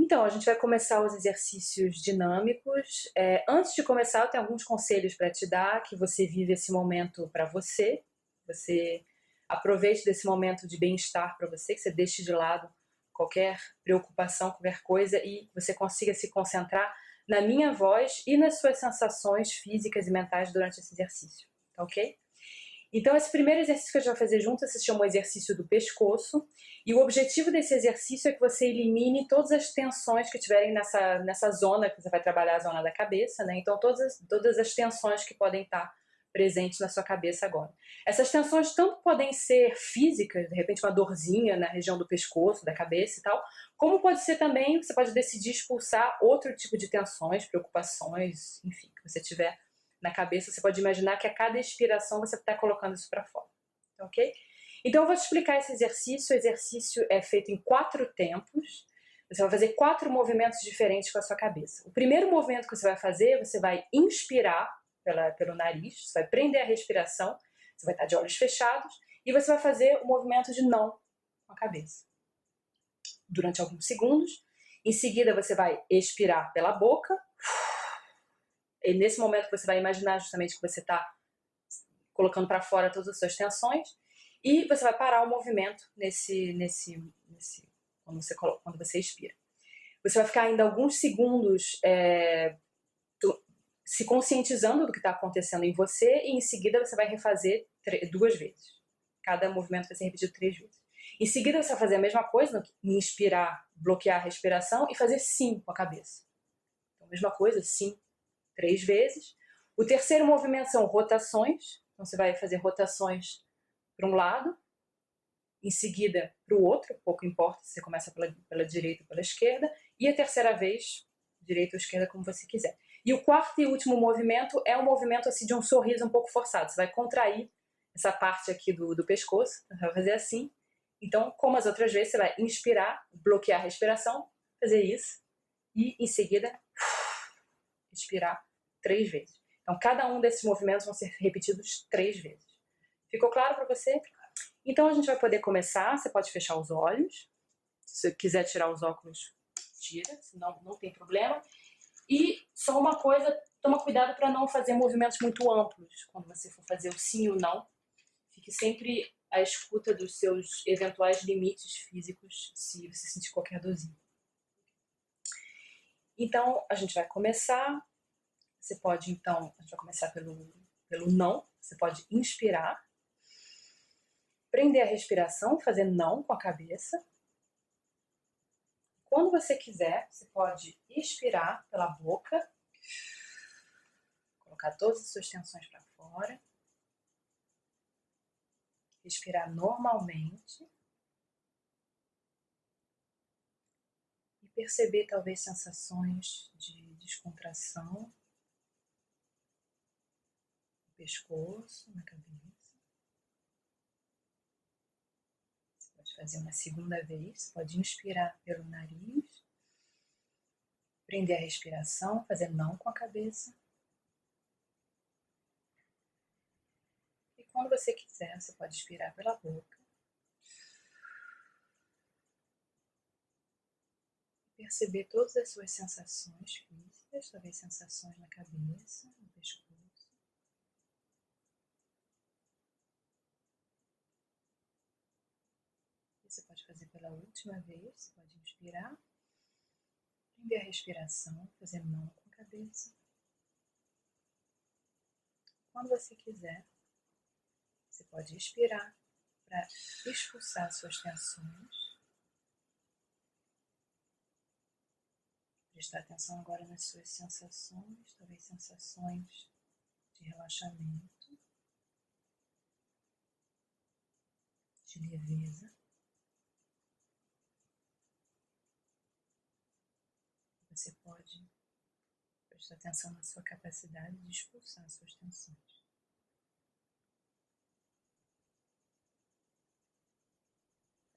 Então, a gente vai começar os exercícios dinâmicos. É, antes de começar, eu tenho alguns conselhos para te dar, que você vive esse momento para você, você aproveite desse momento de bem-estar para você, que você deixe de lado qualquer preocupação, qualquer coisa e você consiga se concentrar na minha voz e nas suas sensações físicas e mentais durante esse exercício, tá ok? Então, esse primeiro exercício que a gente vai fazer junto se chama o exercício do pescoço. E o objetivo desse exercício é que você elimine todas as tensões que tiverem nessa, nessa zona, que você vai trabalhar a zona da cabeça, né? Então, todas, as, todas as tensões que podem estar presentes na sua cabeça agora. Essas tensões tanto podem ser físicas, de repente uma dorzinha na região do pescoço, da cabeça e tal, como pode ser também, você pode decidir expulsar outro tipo de tensões, preocupações, enfim, que você tiver na cabeça, você pode imaginar que a cada expiração você está colocando isso para fora, ok? Então eu vou te explicar esse exercício, o exercício é feito em quatro tempos, você vai fazer quatro movimentos diferentes com a sua cabeça. O primeiro movimento que você vai fazer, você vai inspirar pela, pelo nariz, você vai prender a respiração, você vai estar de olhos fechados, e você vai fazer o movimento de não com a cabeça. Durante alguns segundos, em seguida você vai expirar pela boca, e nesse momento você vai imaginar justamente que você está colocando para fora todas as suas tensões e você vai parar o movimento nesse, nesse, nesse quando, você, quando você expira. Você vai ficar ainda alguns segundos é, se conscientizando do que está acontecendo em você e em seguida você vai refazer duas vezes. Cada movimento vai ser repetido três vezes. Em seguida você vai fazer a mesma coisa, inspirar, bloquear a respiração e fazer sim com a cabeça. Então, mesma coisa, sim, três vezes. O terceiro movimento são rotações. Então você vai fazer rotações para um lado, em seguida para o outro, pouco importa se você começa pela, pela direita ou pela esquerda, e a terceira vez, direita ou esquerda, como você quiser. E o quarto e último movimento é um movimento assim de um sorriso um pouco forçado. Você vai contrair essa parte aqui do, do pescoço, vai fazer assim. Então, como as outras vezes, você vai inspirar, bloquear a respiração, fazer isso, e em seguida, expirar três vezes. Então, cada um desses movimentos vão ser repetidos três vezes. Ficou claro para você? Então, a gente vai poder começar. Você pode fechar os olhos. Se você quiser tirar os óculos, tira, senão não tem problema. E só uma coisa, toma cuidado para não fazer movimentos muito amplos quando você for fazer o sim ou não. Fique sempre à escuta dos seus eventuais limites físicos se você sentir qualquer dorzinha. Então, a gente vai começar você pode, então, a gente vai começar pelo, pelo não. Você pode inspirar, prender a respiração, fazer não com a cabeça. Quando você quiser, você pode expirar pela boca, colocar todas as suas tensões para fora, respirar normalmente e perceber talvez sensações de descontração pescoço, na cabeça. Você pode fazer uma segunda vez, você pode inspirar pelo nariz, prender a respiração, fazer não com a cabeça. E quando você quiser, você pode expirar pela boca. Perceber todas as suas sensações físicas, talvez sensações na cabeça, no pescoço. Você pode fazer pela última vez, você pode inspirar, prender a respiração, fazer mão com a cabeça. Quando você quiser, você pode expirar para expulsar suas tensões. Prestar atenção agora nas suas sensações, talvez sensações de relaxamento, de leveza. Você prestar atenção na sua capacidade de expulsar suas tensões.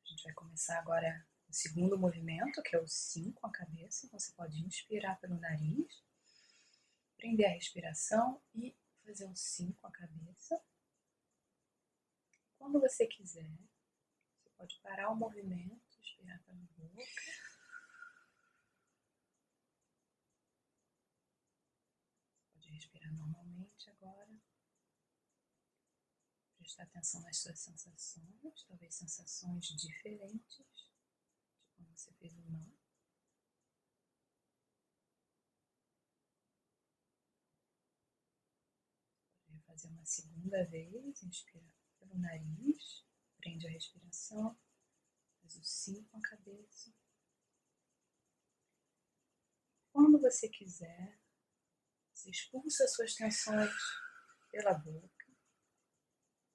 A gente vai começar agora o segundo movimento, que é o sim com a cabeça. Você pode inspirar pelo nariz, prender a respiração e fazer um sim com a cabeça. Quando você quiser, você pode parar o movimento, expirar pela boca respirar normalmente agora. Prestar atenção nas suas sensações, talvez sensações diferentes de como você fez o nó. Pode fazer uma segunda vez, inspira pelo nariz, prende a respiração, faz o sim com a cabeça. Quando você quiser, expulsa suas tensões pela boca.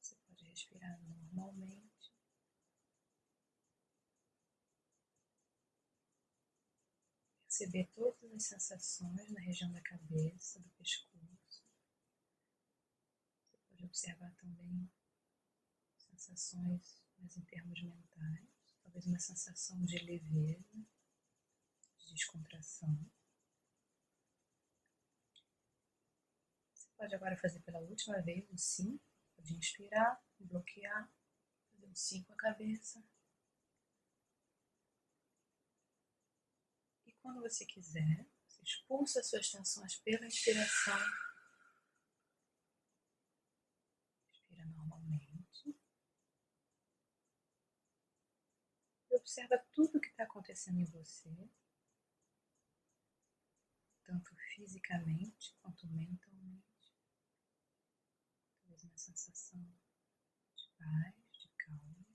Você pode respirar normalmente. Perceber todas as sensações na região da cabeça, do pescoço. Você pode observar também sensações mais em termos mentais, talvez uma sensação de leveza, de descontração. Pode agora fazer pela última vez o sim. Pode inspirar, bloquear, fazer um sim com a cabeça. E quando você quiser, você expulsa suas tensões pela inspiração. Inspira normalmente. E observa tudo o que está acontecendo em você, tanto fisicamente quanto mentalmente sensação de paz, de calma.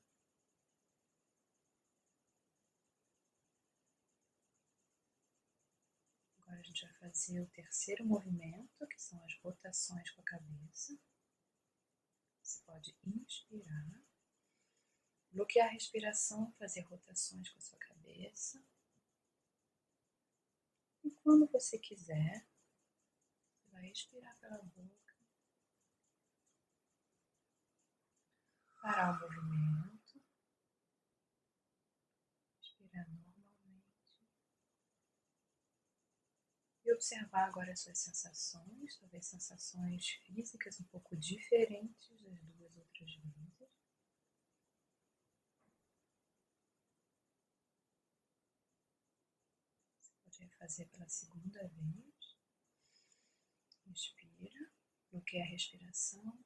Agora a gente vai fazer o terceiro movimento, que são as rotações com a cabeça. Você pode inspirar, bloquear a respiração, fazer rotações com a sua cabeça. E quando você quiser, você vai expirar pela boca parar o movimento, respirar normalmente e observar agora as suas sensações, talvez sensações físicas um pouco diferentes das duas outras vezes. Você pode fazer pela segunda vez. Inspira, bloqueia a respiração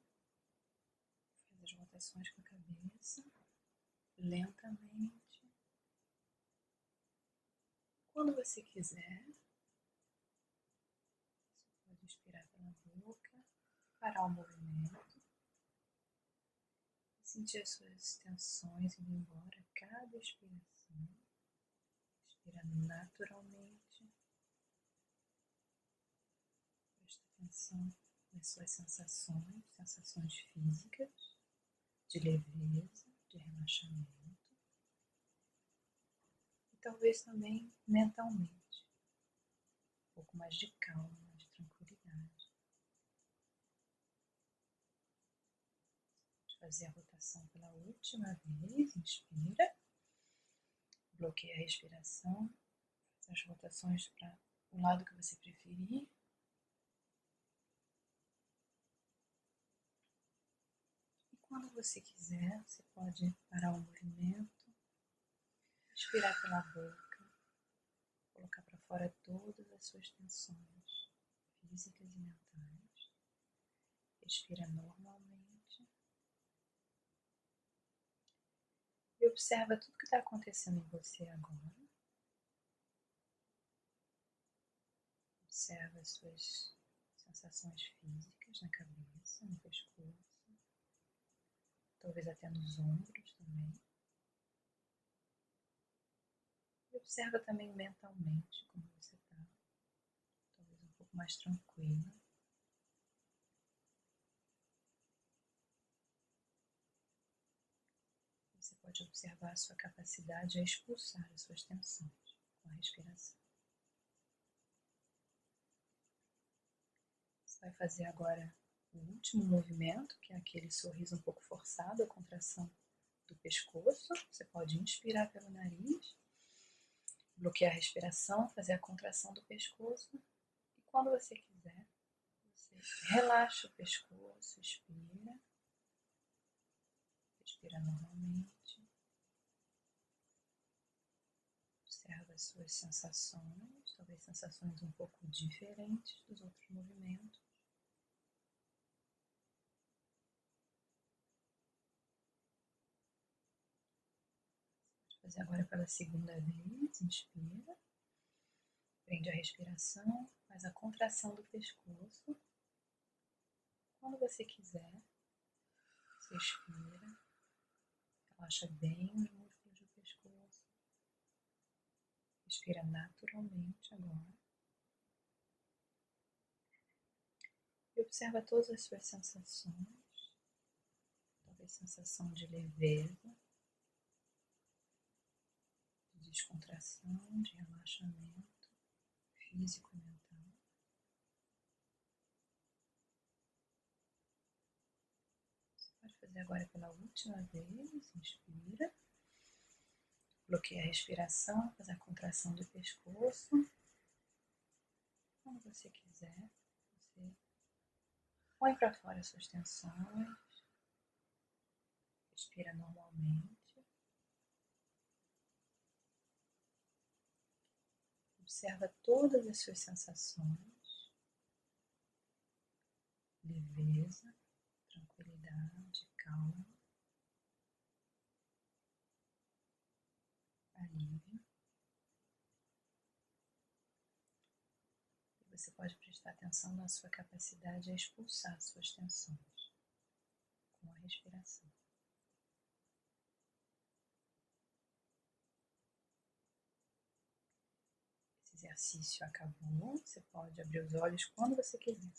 as rotações com a cabeça, lentamente. Quando você quiser, você pode inspirar pela boca, parar o movimento, sentir as suas tensões indo embora cada expiração. Inspira naturalmente. Presta atenção nas suas sensações, sensações físicas de leveza, de relaxamento e talvez também mentalmente, um pouco mais de calma, de tranquilidade. De fazer a rotação pela última vez, inspira, bloqueia a respiração, faz as rotações para o lado que você preferir. Quando você quiser, você pode parar o movimento, expirar pela boca, colocar para fora todas as suas tensões físicas e mentais. Respira normalmente. E observa tudo que está acontecendo em você agora. Observa as suas sensações físicas na cabeça, no pescoço talvez até nos ombros também. E observa também mentalmente como você está, talvez um pouco mais tranquila. Você pode observar a sua capacidade a expulsar as suas tensões com a respiração. Você vai fazer agora o último movimento, que é aquele sorriso um pouco forçado, a contração do pescoço. Você pode inspirar pelo nariz, bloquear a respiração, fazer a contração do pescoço. E quando você quiser, você relaxa o pescoço, expira. Respira normalmente. Observa as suas sensações, talvez sensações um pouco diferentes dos outros movimentos. Fazer agora pela segunda vez. Inspira. Prende a respiração, faz a contração do pescoço. Quando você quiser, você expira, relaxa bem os músculos do pescoço. Respira naturalmente agora. E observa todas as suas sensações. Talvez sensação de leveza descontração, de relaxamento físico e mental. Você pode fazer agora pela última vez, inspira. Bloqueia a respiração, faz a contração do pescoço. Quando você quiser, você põe para fora suas tensões. Respira normalmente. Observa todas as suas sensações, leveza, tranquilidade, calma, alívio. E você pode prestar atenção na sua capacidade a expulsar suas tensões com a respiração. Exercício acabou. Você pode abrir os olhos quando você quiser.